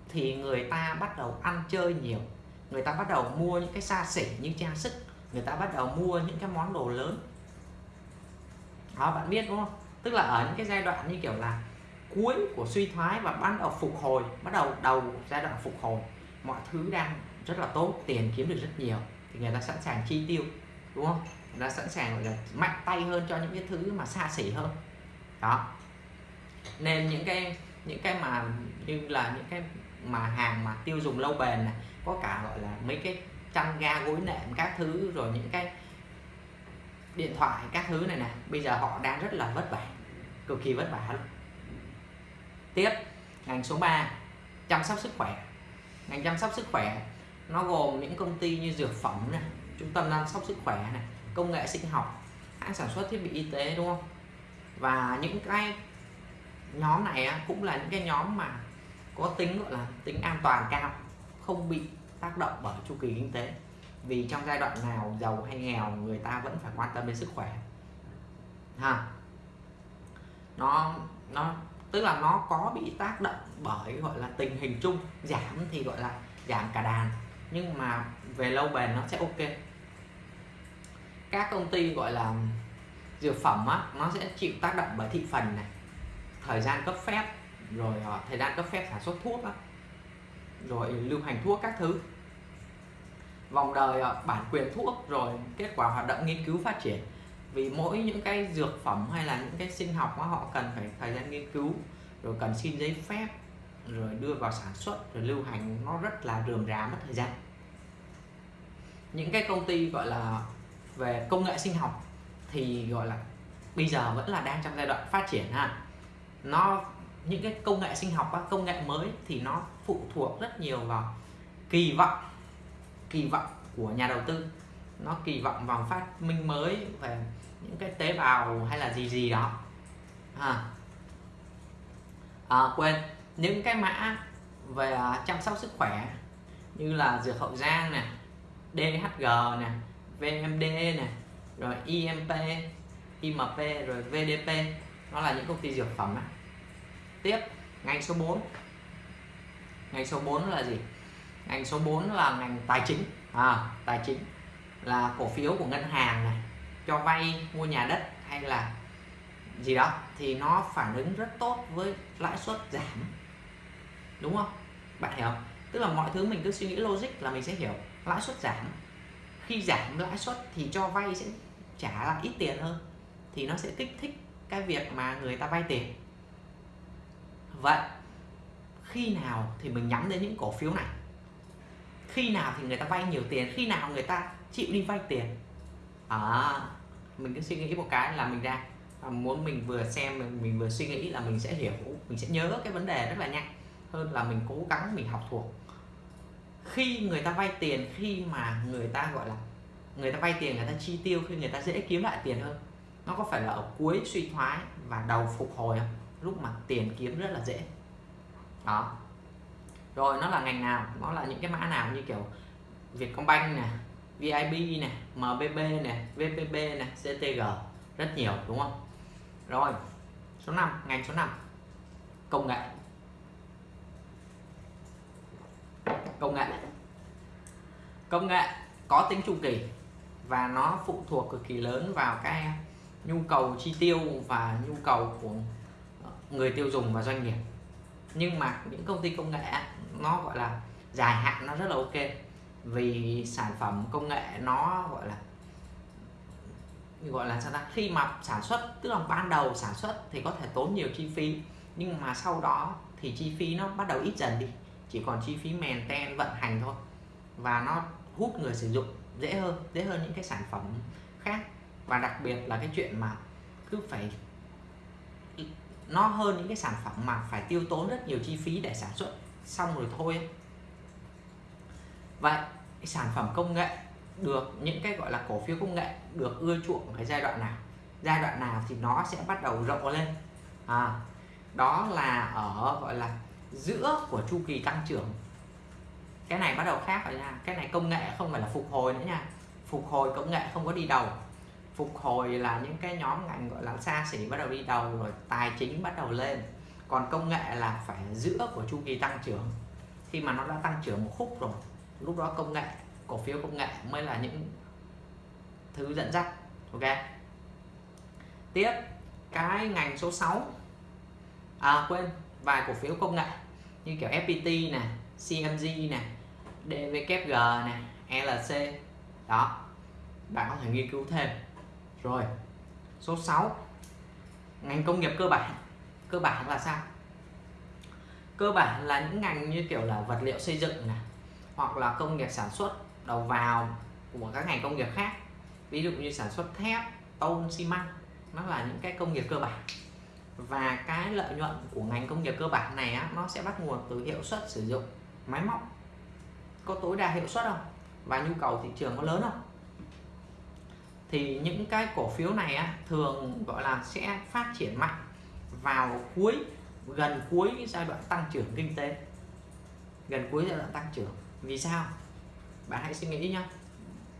thì người ta bắt đầu ăn chơi nhiều. Người ta bắt đầu mua những cái xa xỉ như trang sức, người ta bắt đầu mua những cái món đồ lớn. Đó, bạn biết đúng không? Tức là ở những cái giai đoạn như kiểu là cuối của suy thoái và bắt đầu phục hồi, bắt đầu đầu giai đoạn phục hồi, mọi thứ đang rất là tốt, tiền kiếm được rất nhiều thì người ta sẵn sàng chi tiêu, đúng không? Đã sẵn sàng, gọi là, mạnh tay hơn cho những cái thứ mà xa xỉ hơn. Đó. Nên những cái những cái mà như là những cái mà hàng mà tiêu dùng lâu bền này, có cả, gọi là, mấy cái chăn ga gối nệm các thứ, rồi những cái điện thoại các thứ này nè, bây giờ họ đang rất là vất vả, cực kỳ vất vả luôn tiếp, ngành số 3 chăm sóc sức khỏe. Ngành chăm sóc sức khỏe, nó gồm những công ty như dược phẩm này, trung tâm chăm sóc sức khỏe này công nghệ sinh học, hãng sản xuất thiết bị y tế, đúng không? Và những cái nhóm này cũng là những cái nhóm mà có tính, gọi là, tính an toàn cao, không bị tác động bởi chu kỳ kinh tế. Vì trong giai đoạn nào giàu hay nghèo, người ta vẫn phải quan tâm đến sức khỏe. Ha? Nó nó, tức là nó có bị tác động bởi, gọi là, tình hình chung, giảm thì, gọi là, giảm cả đàn. Nhưng mà về lâu bền nó sẽ ok các công ty gọi là dược phẩm á, nó sẽ chịu tác động bởi thị phần này, thời gian cấp phép, rồi ờ, thời gian cấp phép sản xuất thuốc á, rồi lưu hành thuốc các thứ. Vòng đời ờ, bản quyền thuốc, rồi kết quả hoạt động nghiên cứu phát triển. Vì mỗi những cái dược phẩm hay là những cái sinh học á, họ cần phải thời gian nghiên cứu, rồi cần xin giấy phép, rồi đưa vào sản xuất, rồi lưu hành, nó rất là rườm rà mất thời gian. Những cái công ty gọi là về công nghệ sinh học thì gọi là bây giờ vẫn là đang trong giai đoạn phát triển ha. Nó những cái công nghệ sinh học công nghệ mới thì nó phụ thuộc rất nhiều vào kỳ vọng kỳ vọng của nhà đầu tư. Nó kỳ vọng vào phát minh mới về những cái tế bào hay là gì gì đó. À, à quên những cái mã về à, chăm sóc sức khỏe như là dược hậu giang nè DHG nè VMD nè rồi IMP IMP rồi VDP nó là những công ty dược phẩm á. tiếp ngành số 4 ngành số 4 là gì? Ngành số 4 là ngành tài chính. À, tài chính là cổ phiếu của ngân hàng này cho vay mua nhà đất hay là gì đó thì nó phản ứng rất tốt với lãi suất giảm. Đúng không? Bạn hiểu không? Tức là mọi thứ mình cứ suy nghĩ logic là mình sẽ hiểu. Lãi suất giảm khi giảm lãi suất thì cho vay sẽ trả lại ít tiền hơn thì nó sẽ kích thích cái việc mà người ta vay tiền. Vậy khi nào thì mình nhắm đến những cổ phiếu này? Khi nào thì người ta vay nhiều tiền? Khi nào người ta chịu đi vay tiền? À, mình cứ suy nghĩ một cái là mình ra à, muốn mình vừa xem mình, mình vừa suy nghĩ là mình sẽ hiểu mình sẽ nhớ cái vấn đề rất là nhanh hơn là mình cố gắng mình học thuộc khi người ta vay tiền, khi mà người ta, gọi là, người ta vay tiền, người ta chi tiêu, khi người ta dễ kiếm lại tiền hơn, nó có phải là ở cuối suy thoái và đầu phục hồi không? Lúc mà tiền kiếm rất là dễ. Đó. Rồi, nó là ngành nào? Nó là những cái mã nào như kiểu Vietcombank nè VIB nè MBB nè VPB nè CTG rất nhiều, đúng không? Rồi, số 5 ngành số 5 công nghệ. Công nghệ. Công nghệ có tính chu kỳ và nó phụ thuộc cực kỳ lớn vào cái nhu cầu chi tiêu và nhu cầu của người tiêu dùng và doanh nghiệp. Nhưng mà những công ty công nghệ nó, gọi là, dài hạn nó rất là ok vì sản phẩm công nghệ nó, gọi là gọi là sao ta? Khi mà sản xuất, tức là ban đầu sản xuất thì có thể tốn nhiều chi phí, nhưng mà sau đó thì chi phí nó bắt đầu ít dần đi chỉ còn chi phí maintain vận hành thôi. Và nó hút người sử dụng dễ hơn dễ hơn những cái sản phẩm khác. Và đặc biệt là cái chuyện mà cứ phải nó hơn những cái sản phẩm mà phải tiêu tốn rất nhiều chi phí để sản xuất xong rồi thôi vậy sản phẩm công nghệ được những cái gọi là cổ phiếu công nghệ được ưa chuộng cái giai đoạn nào? Giai đoạn nào thì nó sẽ bắt đầu rộng lên. À, đó là ở gọi là giữa của chu kỳ tăng trưởng. Cái này bắt đầu khác rồi nha. Cái này công nghệ không phải là phục hồi nữa nha. Phục hồi công nghệ không có đi đầu. Phục hồi là những cái nhóm ngành gọi là xa xỉ bắt đầu đi đầu rồi tài chính bắt đầu lên. Còn công nghệ là phải giữa của chu kỳ tăng trưởng. Khi mà nó đã tăng trưởng một khúc rồi, lúc đó công nghệ, cổ phiếu công nghệ mới là những thứ dẫn dắt. Ok. Tiếp, cái ngành số 6 à quên vài cổ phiếu công nghệ, như kiểu FPT nè CMG nè DVKG nè LC đó, bạn có thể nghiên cứu thêm. Rồi, số 6 ngành công nghiệp cơ bản. Cơ bản là sao? Cơ bản là những ngành như kiểu là vật liệu xây dựng này hoặc là công nghiệp sản xuất đầu vào của các ngành công nghiệp khác. Ví dụ như sản xuất thép tôn xi măng, nó là những cái công nghiệp cơ bản và cái lợi nhuận của ngành công nghiệp cơ bản này á, nó sẽ bắt nguồn từ hiệu suất sử dụng máy móc. Có tối đa hiệu suất không? Và nhu cầu thị trường có lớn không? Thì những cái cổ phiếu này á, thường gọi là sẽ phát triển mạnh vào cuối gần cuối giai đoạn tăng trưởng kinh tế. Gần cuối giai đoạn tăng trưởng. Vì sao? Bạn hãy suy nghĩ nhá.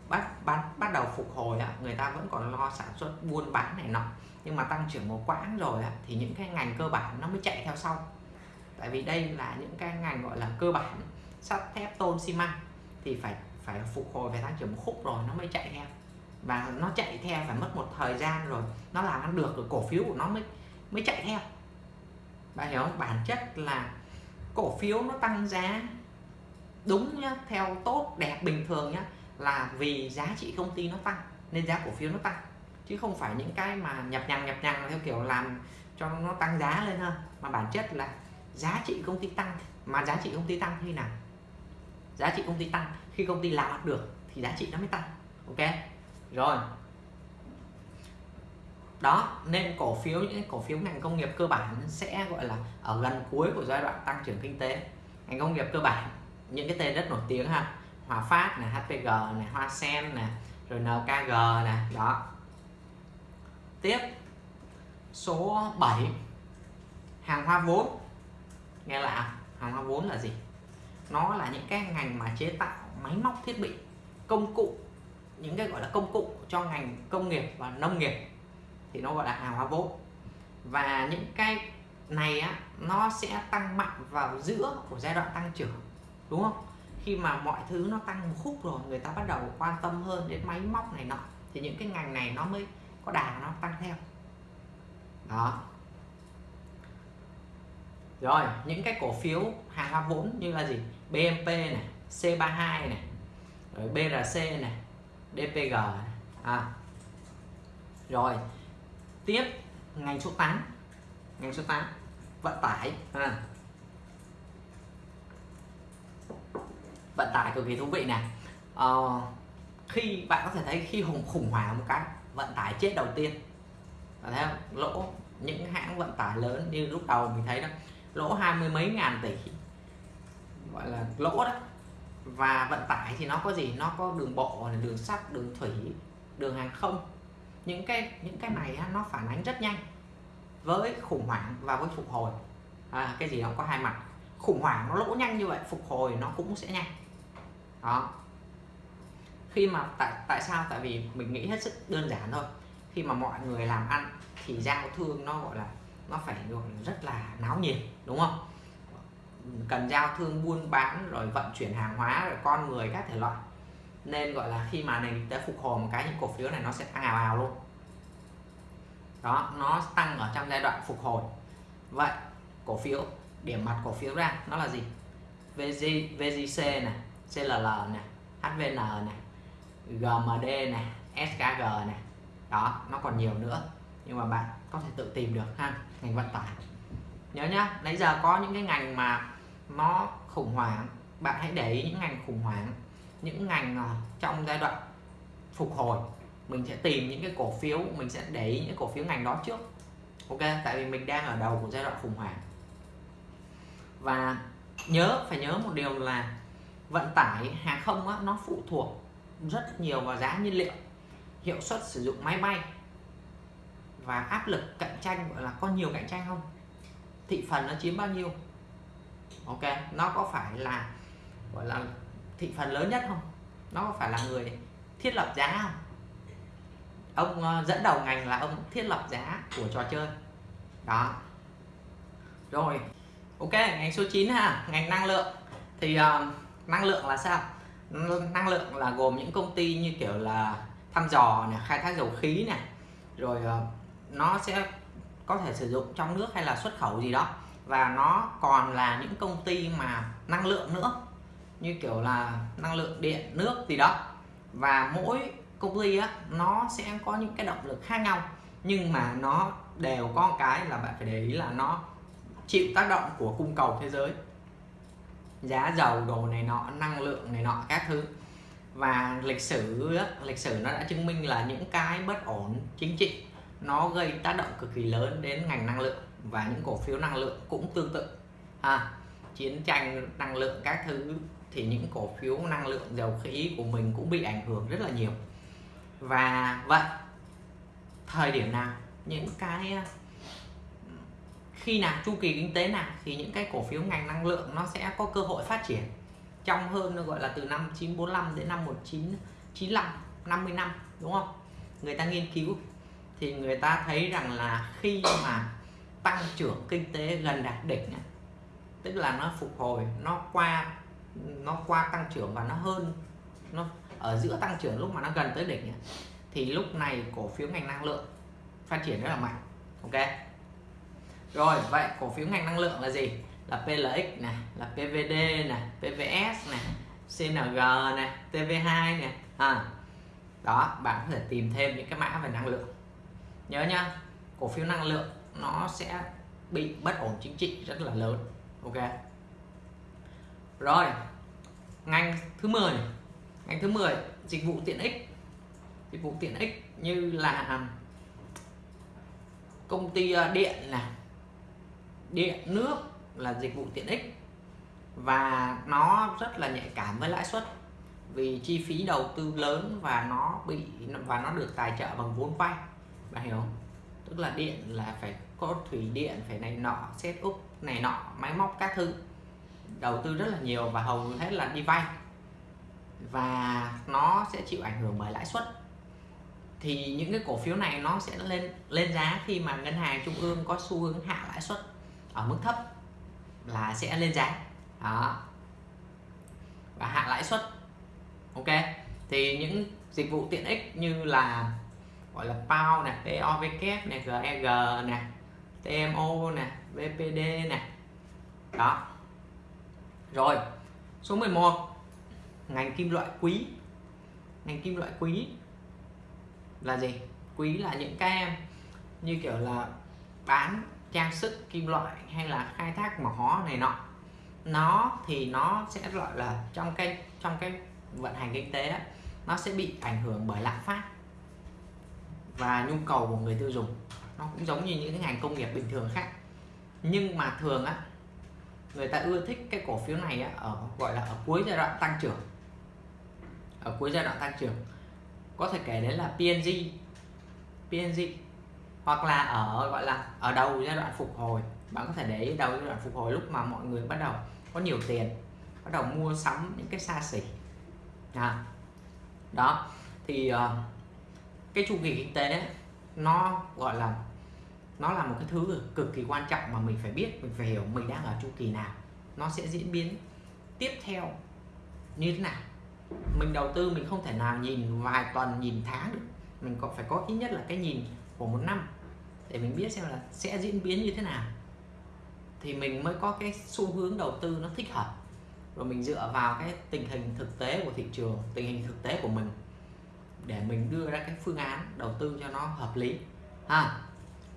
Bắt bắt bắt đầu phục hồi á, người ta vẫn còn lo sản xuất buôn bán này nọ nhưng mà tăng trưởng một quãng rồi á, thì những cái ngành cơ bản nó mới chạy theo sau. Tại vì đây là những cái ngành gọi là cơ bản sắt thép tôn xi măng thì phải phải phục hồi về tăng trưởng một khúc rồi nó mới chạy theo. Và nó chạy theo phải mất một thời gian rồi nó làm ăn được rồi cổ phiếu của nó mới mới chạy theo. Bạn hiểu không? Bản chất là cổ phiếu nó tăng giá đúng nhá theo tốt đẹp bình thường nhá là vì giá trị công ty nó tăng nên giá cổ phiếu nó tăng chứ không phải những cái mà nhập nhằng nhập nhằng theo kiểu làm cho nó tăng giá lên hơn mà bản chất là giá trị công ty tăng. Mà giá trị công ty tăng khi nào? Giá trị công ty tăng. Khi công ty làm được thì giá trị nó mới tăng. Ok? Rồi. Đó, nên cổ phiếu, những cổ phiếu ngành công nghiệp cơ bản sẽ gọi là ở gần cuối của giai đoạn tăng trưởng kinh tế. Ngành công nghiệp cơ bản, những cái tên rất nổi tiếng ha. Hòa Phát này HPG này, Hoa Sen này, rồi NKG này. Đó tiếp số 7 hàng hóa vốn. Nghe lạ, hàng hóa vốn là gì? Nó là những cái ngành mà chế tạo máy móc thiết bị, công cụ, những cái gọi là công cụ cho ngành công nghiệp và nông nghiệp. Thì nó gọi là hàng hóa vốn. Và những cái này á, nó sẽ tăng mạnh vào giữa của giai đoạn tăng trưởng, đúng không? Khi mà mọi thứ nó tăng một khúc rồi, người ta bắt đầu quan tâm hơn đến máy móc này nọ, thì những cái ngành này nó mới có đà nó tăng theo đó rồi những cái cổ phiếu hàng hóa vốn như là gì BMP này C32 này rồi BRC này DPG này. À. rồi tiếp ngành số 8 ngành số 8 vận tải à. vận tải cực kỳ thú vị này à, ờ, khi bạn có thể thấy khi hùng khủng hoảng một cái vận tải chết đầu tiên. Bạn thấy không? lỗ những hãng vận tải lớn như lúc đầu mình thấy đó lỗ hai mươi mấy ngàn tỷ gọi là lỗ đó. Và vận tải thì nó có gì? Nó có đường bộ đường sắt đường thủy đường hàng không. Những cái những cái này nó phản ánh rất nhanh với khủng hoảng và với phục hồi. À, cái gì nó có hai mặt. Khủng hoảng nó lỗ nhanh như vậy phục hồi nó cũng sẽ nhanh. Đó khi mà tại tại sao? Tại vì mình nghĩ hết sức đơn giản thôi. Khi mà mọi người làm ăn thì giao thương nó gọi là nó phải gọi rất là náo nhiệt đúng không? Cần giao thương buôn bán rồi vận chuyển hàng hóa rồi con người các thể loại. Nên gọi là khi mà nền kinh tế phục hồi một cái những cổ phiếu này nó sẽ tăng ào ào luôn. Đó nó tăng ở trong giai đoạn phục hồi. Vậy cổ phiếu điểm mặt cổ phiếu ra nó là gì? VG, VGC này CLL này HVN này GMD này SKG này. Đó nó còn nhiều nữa. Nhưng mà bạn có thể tự tìm được ha ngành vận tải. Nhớ nhá nãy giờ có những cái ngành mà nó khủng hoảng. Bạn hãy để ý những ngành khủng hoảng những ngành ờ, trong giai đoạn phục hồi. Mình sẽ tìm những cái cổ phiếu mình sẽ để ý những cổ phiếu ngành đó trước. Ok tại vì mình đang ở đầu của giai đoạn khủng hoảng. Và nhớ phải nhớ một điều là vận tải hàng không á, nó phụ thuộc rất nhiều vào giá nhiên liệu hiệu suất sử dụng máy bay và áp lực cạnh tranh gọi là có nhiều cạnh tranh không? Thị phần nó chiếm bao nhiêu? Ok nó có phải là gọi là thị phần lớn nhất không? Nó có phải là người thiết lập giá không? Ông ờ, dẫn đầu ngành là ông thiết lập giá của trò chơi. Đó. Rồi ok ngành số 9 ha ngành năng lượng. Thì uh, năng lượng là sao? Năng lượng là gồm những công ty như kiểu là thăm dò này, khai thác dầu khí này, rồi ờ, nó sẽ có thể sử dụng trong nước hay là xuất khẩu gì đó. Và nó còn là những công ty mà năng lượng nữa, như kiểu là năng lượng điện, nước gì đó. Và mỗi công ty á, nó sẽ có những cái động lực khác nhau, nhưng mà nó đều có một cái là bạn phải để ý là nó chịu tác động của cung cầu thế giới giá dầu đồ này nọ năng lượng này nọ các thứ. Và lịch sử lịch sử nó đã chứng minh là những cái bất ổn chính trị nó gây tác động cực kỳ lớn đến ngành năng lượng và những cổ phiếu năng lượng cũng tương tự. À, chiến tranh năng lượng các thứ thì những cổ phiếu năng lượng dầu khí của mình cũng bị ảnh hưởng rất là nhiều. Và vậy thời điểm nào những cái khi nào chu kỳ kinh tế nào thì những cái cổ phiếu ngành năng lượng nó sẽ có cơ hội phát triển. Trong hơn nó gọi là từ năm 945 đến năm 1995 50 năm đúng không? Người ta nghiên cứu thì người ta thấy rằng là khi mà tăng trưởng kinh tế gần đạt đỉnh tức là nó phục hồi, nó qua nó qua tăng trưởng và nó hơn, nó ở giữa tăng trưởng lúc mà nó gần tới đỉnh thì lúc này cổ phiếu ngành năng lượng phát triển rất là mạnh, ok? Rồi vậy cổ phiếu ngành năng lượng là gì? Là PLX này là PVD này PVS này CNG này TV2 này à, đó bạn có thể tìm thêm những cái mã về năng lượng. Nhớ nhá cổ phiếu năng lượng nó sẽ bị bất ổn chính trị rất là lớn ok? Rồi ngành thứ 10 ngành thứ 10 dịch vụ tiện ích. Dịch vụ tiện ích như là công ty à, điện này điện, nước là dịch vụ tiện ích và nó rất là nhạy cảm với lãi suất vì chi phí đầu tư lớn và nó bị, và nó được tài trợ bằng vốn vay. Bạn hiểu không? Tức là điện là phải có thủy điện, phải này nọ, set up này nọ, máy móc các thứ. Đầu tư rất là nhiều và hầu hết là đi vay. Và nó sẽ chịu ảnh hưởng bởi lãi suất. Thì những cái cổ phiếu này nó sẽ lên lên giá khi mà ngân hàng trung ương có xu hướng hạ lãi suất ở mức thấp là sẽ lên giá đó và hạ lãi suất ok thì những dịch vụ tiện ích như là gọi là PAO này, POVK này, GEG này, TMO này, VPD này. Đó. Rồi, số 11 ngành kim loại quý. Ngành kim loại quý là gì? Quý là những cái như kiểu là bán trang sức kim loại hay là khai thác mỏ này nọ. Nó thì nó sẽ gọi là trong cái trong cái vận hành kinh tế đó, nó sẽ bị ảnh hưởng bởi lạm phát và nhu cầu của người tiêu dùng. Nó cũng giống như những cái ngành công nghiệp bình thường khác. Nhưng mà thường á người ta ưa thích cái cổ phiếu này á, ở gọi là ở cuối giai đoạn tăng trưởng. Ở cuối giai đoạn tăng trưởng. Có thể kể đến là PNG PNG hoặc là ở gọi là ở đầu giai đoạn phục hồi. Bạn có thể để đầu giai đoạn phục hồi lúc mà mọi người bắt đầu có nhiều tiền bắt đầu mua sắm những cái xa xỉ. À, đó. Thì uh, cái chu kỳ kinh tế nó gọi là nó là một cái thứ cực kỳ quan trọng mà mình phải biết mình phải hiểu mình đang ở chu kỳ nào. Nó sẽ diễn biến tiếp theo như thế nào. Mình đầu tư mình không thể nào nhìn vài tuần nhìn tháng được. Mình còn phải có ít nhất là cái nhìn của một năm để mình biết xem là sẽ diễn biến như thế nào. Thì mình mới có cái xu hướng đầu tư nó thích hợp. Rồi mình dựa vào cái tình hình thực tế của thị trường, tình hình thực tế của mình để mình đưa ra cái phương án đầu tư cho nó hợp lý. Ha,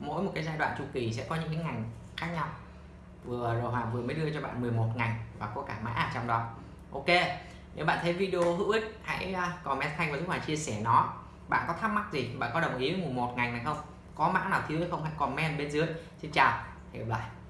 mỗi một cái giai đoạn chu kỳ sẽ có những cái ngành khác nhau. Vừa rồi Hoàng vừa mới đưa cho bạn 11 ngành và có cả mã ở trong đó. Ok, nếu bạn thấy video hữu ích, hãy à, comment thanh và giúp Hoàng chia sẻ nó. Bạn có thắc mắc gì? Bạn có đồng ý với một ngành này không? Có mã nào thiếu hay không hãy comment bên dưới. Xin chào, hẹn gặp lại.